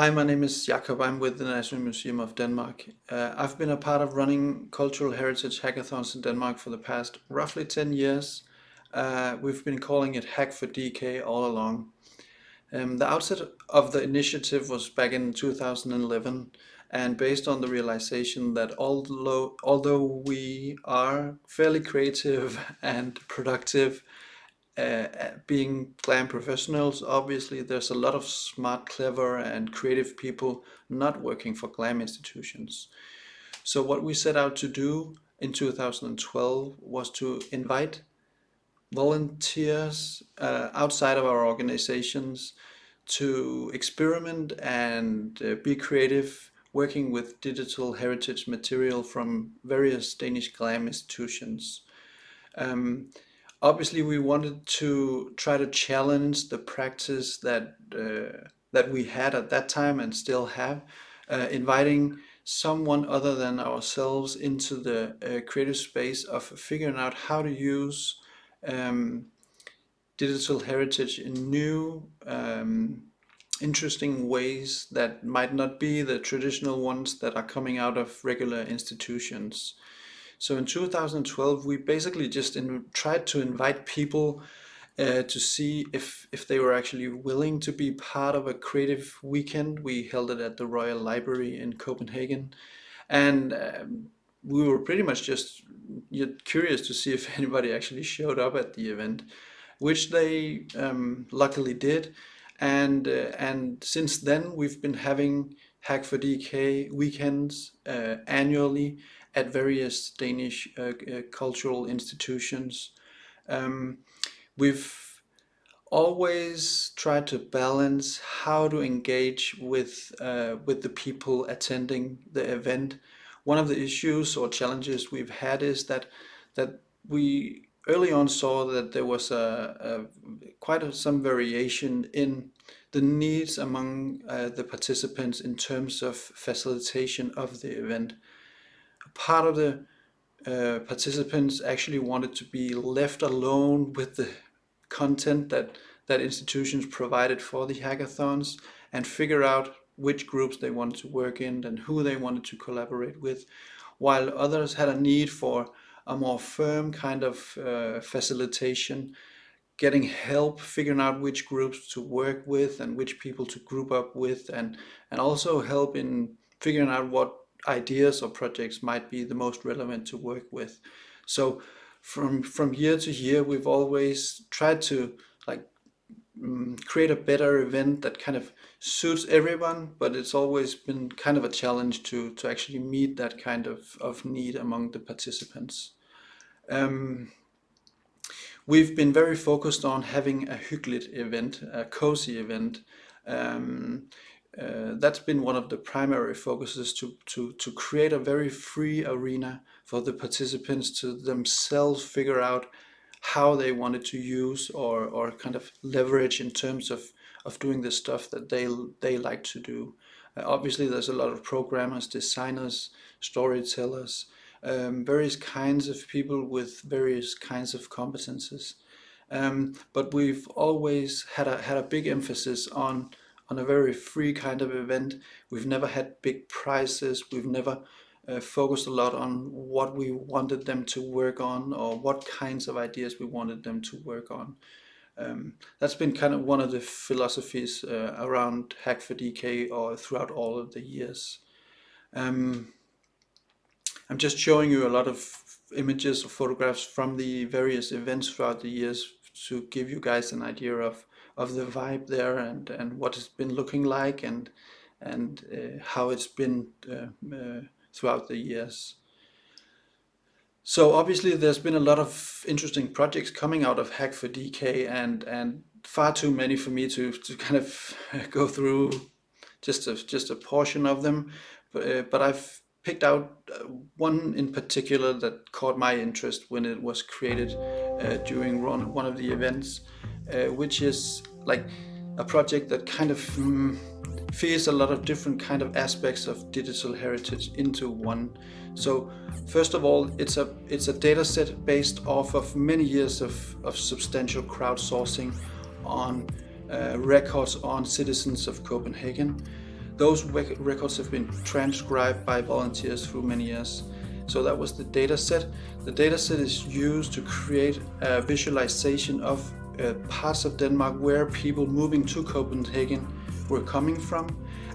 Hi, my name is Jakob. I'm with the National Museum of Denmark. Uh, I've been a part of running cultural heritage hackathons in Denmark for the past roughly 10 years. Uh, we've been calling it Hack for DK all along. Um, the outset of the initiative was back in 2011 and based on the realization that although, although we are fairly creative and productive, uh, being GLAM professionals, obviously there's a lot of smart, clever and creative people not working for GLAM institutions. So what we set out to do in 2012 was to invite volunteers uh, outside of our organizations to experiment and uh, be creative working with digital heritage material from various Danish GLAM institutions. Um, obviously we wanted to try to challenge the practice that uh, that we had at that time and still have, uh, inviting someone other than ourselves into the uh, creative space of figuring out how to use um, digital heritage in new um, interesting ways that might not be the traditional ones that are coming out of regular institutions. So in 2012, we basically just in, tried to invite people uh, to see if, if they were actually willing to be part of a creative weekend. We held it at the Royal Library in Copenhagen. And um, we were pretty much just curious to see if anybody actually showed up at the event, which they um, luckily did. And, uh, and since then, we've been having Hack for DK weekends uh, annually at various Danish uh, uh, cultural institutions. Um, we've always tried to balance how to engage with uh, with the people attending the event. One of the issues or challenges we've had is that that we early on saw that there was a, a quite a, some variation in the needs among uh, the participants in terms of facilitation of the event part of the uh, participants actually wanted to be left alone with the content that that institutions provided for the hackathons and figure out which groups they wanted to work in and who they wanted to collaborate with while others had a need for a more firm kind of uh, facilitation getting help figuring out which groups to work with and which people to group up with and and also help in figuring out what ideas or projects might be the most relevant to work with. So from from year to year, we've always tried to like um, create a better event that kind of suits everyone, but it's always been kind of a challenge to to actually meet that kind of of need among the participants. Um, we've been very focused on having a hyggeligt event, a cozy event. Um, uh, that's been one of the primary focuses to, to, to create a very free arena for the participants to themselves figure out how they wanted to use or, or kind of leverage in terms of, of doing the stuff that they, they like to do. Uh, obviously there's a lot of programmers, designers, storytellers, um, various kinds of people with various kinds of competences. Um, but we've always had a, had a big emphasis on on a very free kind of event. We've never had big prizes. We've never uh, focused a lot on what we wanted them to work on or what kinds of ideas we wanted them to work on. Um, that's been kind of one of the philosophies uh, around Hack for DK or throughout all of the years. Um, I'm just showing you a lot of images or photographs from the various events throughout the years to give you guys an idea of of the vibe there and and what it's been looking like and and uh, how it's been uh, uh, throughout the years. So obviously there's been a lot of interesting projects coming out of Hack for DK and and far too many for me to to kind of go through just a just a portion of them but, uh, but I've picked out one in particular that caught my interest when it was created uh, during one of the events uh, which is like a project that kind of um, feeds a lot of different kind of aspects of digital heritage into one. So first of all, it's a it's a data set based off of many years of, of substantial crowdsourcing on uh, records on citizens of Copenhagen. those records have been transcribed by volunteers through many years. So that was the data set. The data set is used to create a visualization of uh, parts of Denmark where people moving to Copenhagen were coming from.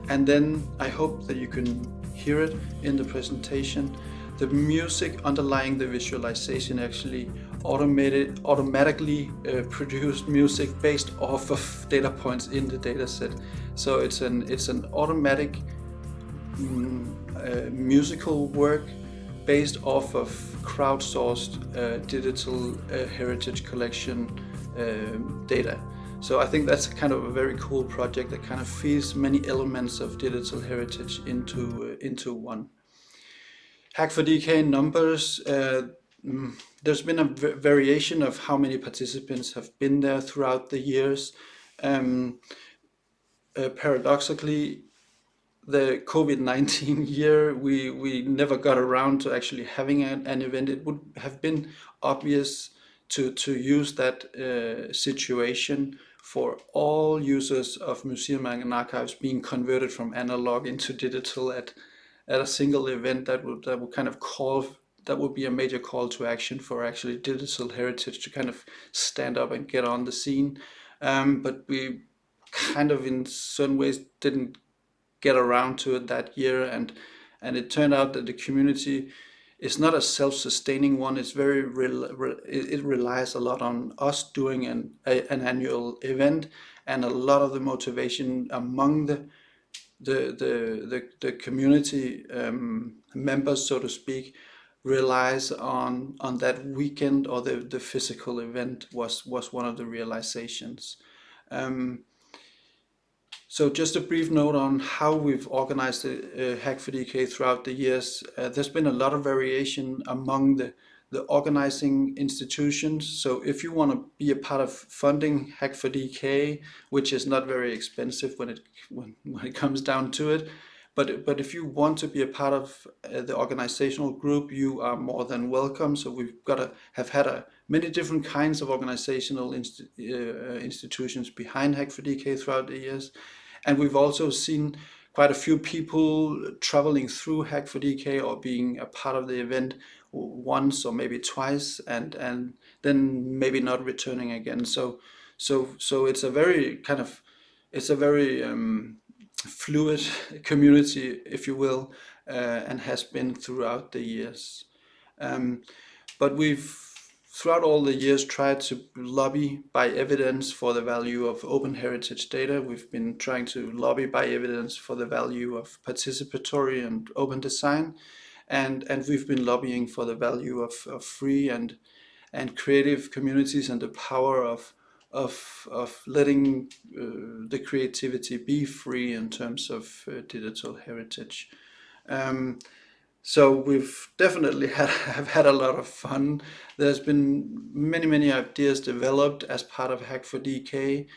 And then I hope that you can hear it in the presentation. The music underlying the visualization actually automated, automatically uh, produced music based off of data points in the dataset. So it's an, it's an automatic mm, uh, musical work based off of crowdsourced uh, digital uh, heritage collection um, data. So I think that's kind of a very cool project that kind of feeds many elements of digital heritage into, uh, into one. Hack for DK numbers, uh, mm, there's been a variation of how many participants have been there throughout the years. Um, uh, paradoxically, the COVID-19 year, we, we never got around to actually having an, an, event. It would have been obvious to, to use that uh, situation for all users of museum and archives being converted from analog into digital at, at a single event that would, that would kind of call, that would be a major call to action for actually digital heritage to kind of stand up and get on the scene. Um, but we kind of in certain ways didn't get around to it that year and and it turned out that the community is not a self-sustaining one. It's very re it relies a lot on us doing an a, an annual event and a lot of the motivation among the the the the, the community um, members so to speak relies on on that weekend or the the physical event was was one of the realizations. Um, so just a brief note on how we've organized the uh, Hack for DK throughout the years. Uh, there's been a lot of variation among the, the organizing institutions. So if you want to be a part of funding Hack for DK, which is not very expensive when it, when, when it comes down to it, but, but if you want to be a part of uh, the organizational group, you are more than welcome. So we've got to have had a, many different kinds of organizational inst uh, institutions behind Hack for DK throughout the years. And we've also seen quite a few people traveling through Hack4DK or being a part of the event once or maybe twice and and then maybe not returning again. So so so it's a very kind of it's a very um, fluid community if you will uh, and has been throughout the years. Um, but we've throughout all the years tried to lobby by evidence for the value of open heritage data. We've been trying to lobby by evidence for the value of participatory and open design. And, and we've been lobbying for the value of, of free and, and creative communities and the power of, of, of letting uh, the creativity be free in terms of uh, digital heritage. Um, so we've definitely had, have had a lot of fun. There's been many, many ideas developed as part of Hack for DK.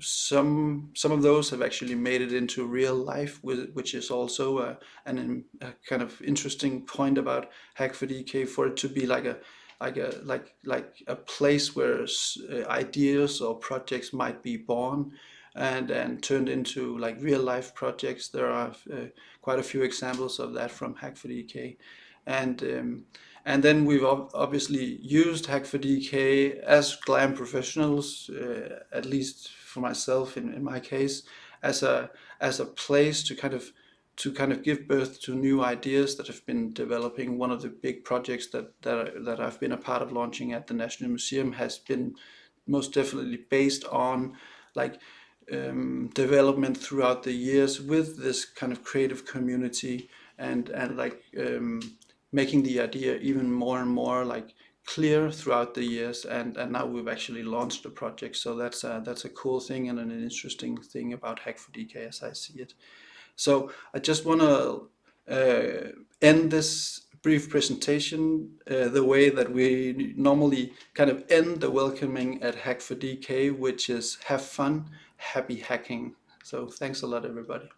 Some, some of those have actually made it into real life, which is also a, an, a kind of interesting point about Hack for DK for it to be like a like a like like a place where uh, ideas or projects might be born and and turned into like real life projects. There are uh, quite a few examples of that from Hack for DK. and um, and then we've obviously used Hack4DK as GLAM professionals, uh, at least for myself in, in my case, as a as a place to kind of to kind of give birth to new ideas that have been developing. One of the big projects that that, that I've been a part of launching at the National Museum has been most definitely based on like um, development throughout the years with this kind of creative community and and like um, making the idea even more and more like clear throughout the years. And and now we've actually launched the project. So that's a, that's a cool thing and an interesting thing about hack for dk as I see it. So I just want to uh, end this brief presentation uh, the way that we normally kind of end the welcoming at hack for dk which is have fun happy hacking. So thanks a lot, everybody.